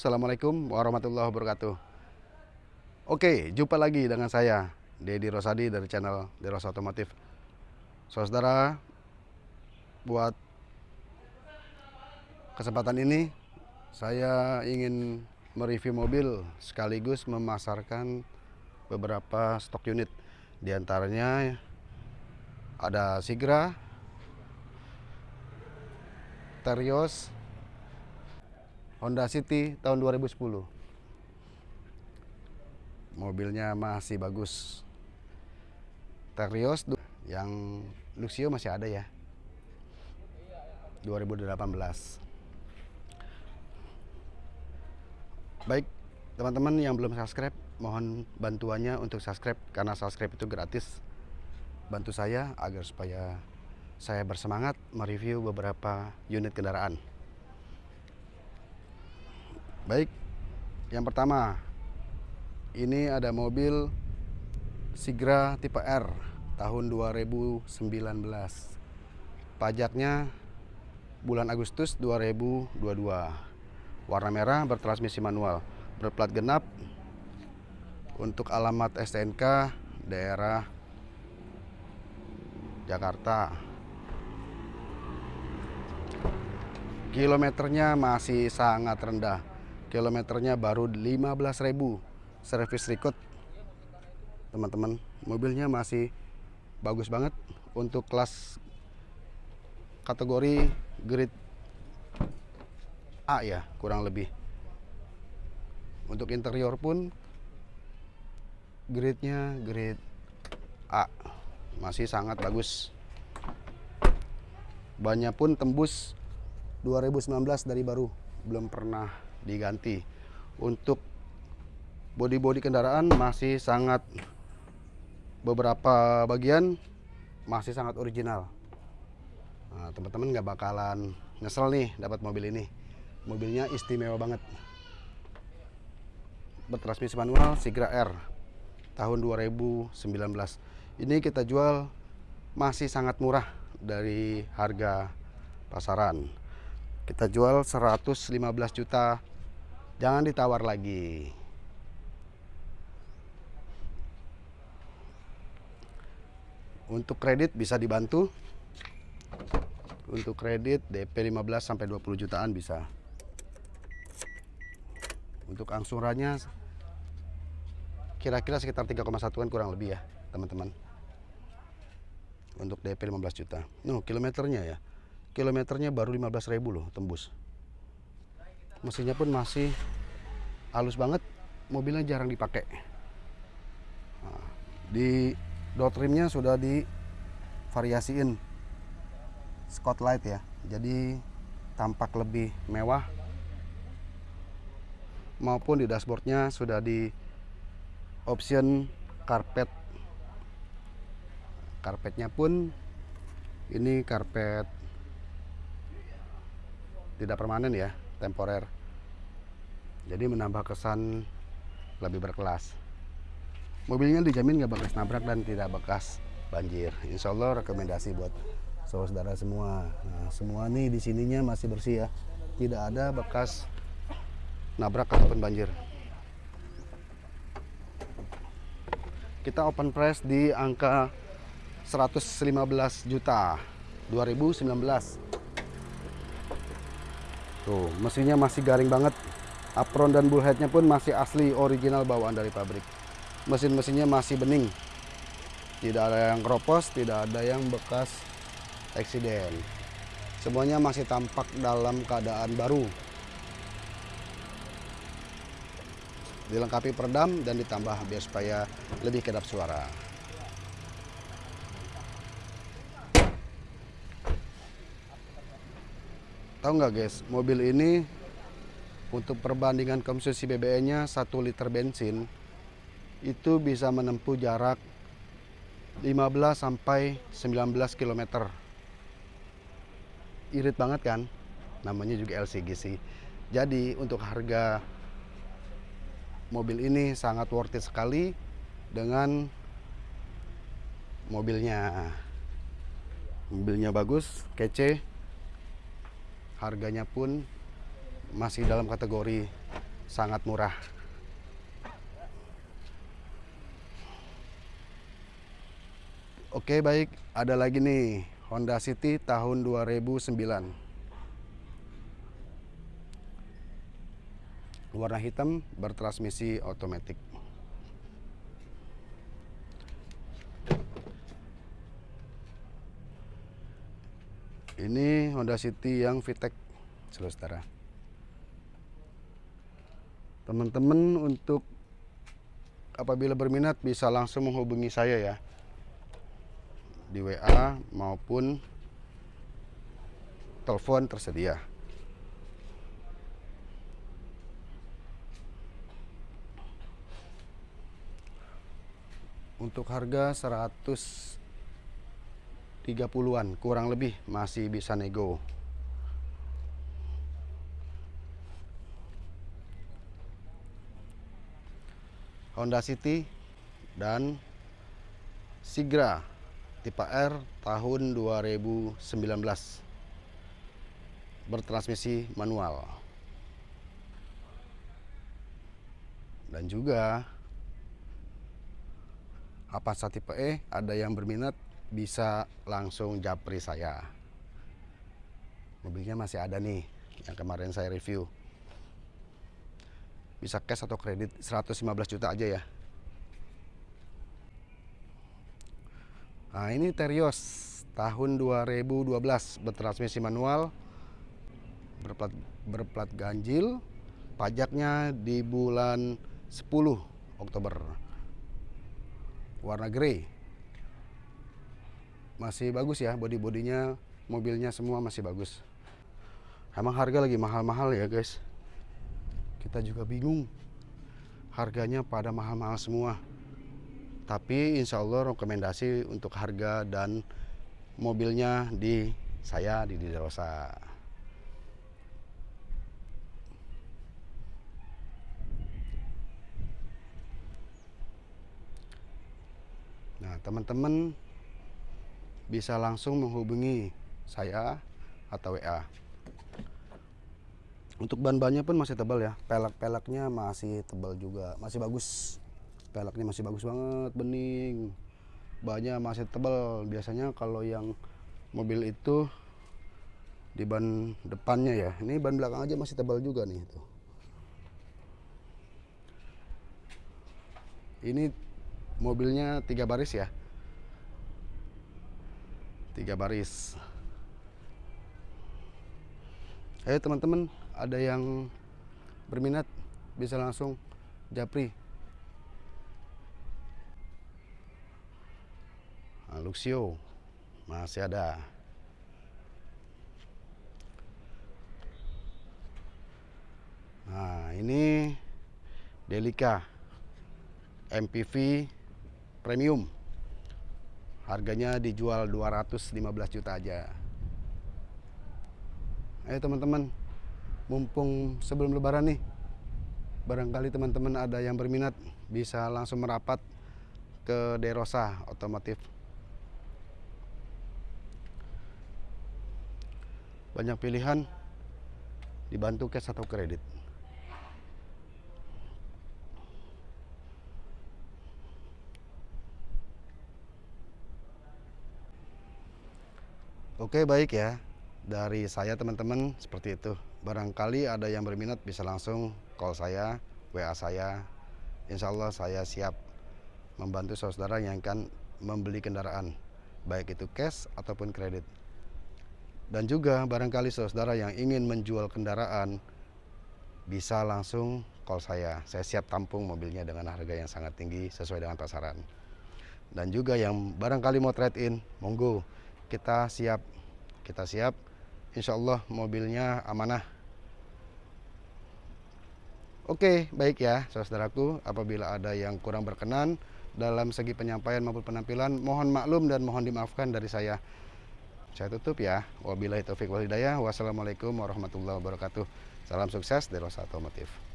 Assalamualaikum warahmatullahi wabarakatuh. Oke, jumpa lagi dengan saya Dedi Rosadi dari channel Deros Otomotif. Saudara, buat kesempatan ini saya ingin mereview mobil sekaligus memasarkan beberapa stok unit. Di antaranya ada Sigra, Terios, Honda City tahun 2010 mobilnya masih bagus. Terios yang Luxio masih ada ya. 2018 baik teman-teman yang belum subscribe mohon bantuannya untuk subscribe karena subscribe itu gratis. Bantu saya agar supaya saya bersemangat mereview beberapa unit kendaraan Baik, yang pertama ini ada mobil Sigra tipe R tahun 2019. Pajaknya bulan Agustus 2022. Warna merah bertransmisi manual, berplat genap. Untuk alamat STNK daerah Jakarta. Kilometernya masih sangat rendah kilometernya baru 15.000 service record teman-teman. Mobilnya masih bagus banget untuk kelas kategori grade A ya kurang lebih. Untuk interior pun grade-nya grade A. Masih sangat bagus. Banyak pun tembus 2019 dari baru. Belum pernah diganti. Untuk bodi-bodi kendaraan masih sangat beberapa bagian masih sangat original. Nah, teman-teman nggak bakalan nyesel nih dapat mobil ini. Mobilnya istimewa banget. Bertransmisi manual Sigra R tahun 2019. Ini kita jual masih sangat murah dari harga pasaran. Kita jual 115 juta Jangan ditawar lagi. Untuk kredit bisa dibantu. Untuk kredit DP 15 sampai 20 jutaan bisa. Untuk angsurannya kira-kira sekitar 3,1an kurang lebih ya, teman-teman. Untuk DP 15 juta. Nuh, kilometernya ya. Kilometernya baru 15.000 loh tembus mesinnya pun masih halus banget mobilnya jarang dipakai. Nah, di dot rimnya sudah divariasiin spotlight ya. Jadi tampak lebih mewah maupun di dashboardnya sudah di option karpet karpetnya pun ini karpet tidak permanen ya temporer. Jadi menambah kesan lebih berkelas. Mobilnya dijamin nggak bekas nabrak dan tidak bekas banjir. Insya Allah rekomendasi buat saudara semua. Nah, semua nih di sininya masih bersih ya. Tidak ada bekas nabrak ataupun banjir. Kita open price di angka 115 juta. 2019 Tuh, mesinnya masih garing banget. Apron dan bullheadnya pun masih asli original bawaan dari pabrik. Mesin-mesinnya masih bening. Tidak ada yang keropos, tidak ada yang bekas eksiden. Semuanya masih tampak dalam keadaan baru. Dilengkapi peredam dan ditambah biar supaya lebih kedap suara. Tahu nggak guys, mobil ini untuk perbandingan konsumsi BBM-nya 1 liter bensin itu bisa menempuh jarak 15 sampai 19 km. Irit banget kan? Namanya juga LCGC. Jadi untuk harga mobil ini sangat worth it sekali dengan mobilnya. Mobilnya bagus, kece, harganya pun masih dalam kategori sangat murah. Oke baik. Ada lagi nih Honda City tahun 2009 warna hitam bertransmisi otomatis ini Honda City yang VTEC saudara teman-teman untuk apabila berminat bisa langsung menghubungi saya ya. Di WA maupun telepon tersedia. Untuk harga 130-an kurang lebih masih bisa nego. Honda City dan Sigra tipe R tahun 2019 bertransmisi manual. Dan juga Avanza tipe E ada yang berminat bisa langsung japri saya. Mobilnya masih ada nih yang kemarin saya review. Bisa cash atau kredit 115 juta aja ya. Nah ini Terios tahun 2012 bertransmisi manual berplat, berplat ganjil. Pajaknya di bulan 10 Oktober. Warna grey masih bagus ya body-bodinya mobilnya semua masih bagus. Emang harga lagi mahal-mahal ya guys. Kita juga bingung. Harganya pada mahal-mahal semua. Tapi insya Allah rekomendasi untuk harga dan mobilnya di saya di Diderosa nah teman-teman bisa langsung menghubungi saya atau WA untuk ban-bannya pun masih tebal ya. Pelek-peleknya masih tebal juga. Masih bagus. Peleknya masih bagus banget bening. Bannya masih tebal. Biasanya kalau yang mobil itu di ban depannya ya. Ini ban belakang aja masih tebal juga nih tuh ini mobilnya tiga baris ya tiga baris. Ayo teman-teman ada yang berminat bisa langsung japri. Nah, Luxio masih ada. Nah ini Delica MPV premium harganya dijual 215 juta aja. Ayo teman-teman. Mumpung sebelum lebaran nih barangkali teman-teman ada yang berminat bisa langsung merapat ke Derosa Otomotif. Banyak pilihan dibantu cash atau kredit Oke baik ya. Dari saya teman-teman seperti itu. Barangkali ada yang berminat bisa langsung call saya WA saya. Insya Allah saya siap membantu saudara yang akan membeli kendaraan baik itu cash ataupun kredit. Dan juga barangkali saudara yang ingin menjual kendaraan bisa langsung call saya. Saya siap tampung mobilnya dengan harga yang sangat tinggi sesuai dengan pasaran. Dan juga yang barangkali mau trade in monggo kita siap. Kita siap. Insya Allah mobilnya amanah. Oke baik ya saudaraku. Apabila ada yang kurang berkenan dalam segi penyampaian maupun penampilan mohon maklum dan mohon dimaafkan dari saya. Saya tutup ya. Wabillahi taufiq walhidayah wassalamualaikum warahmatullahi wabarakatuh. Salam sukses dari Rosa Otomotif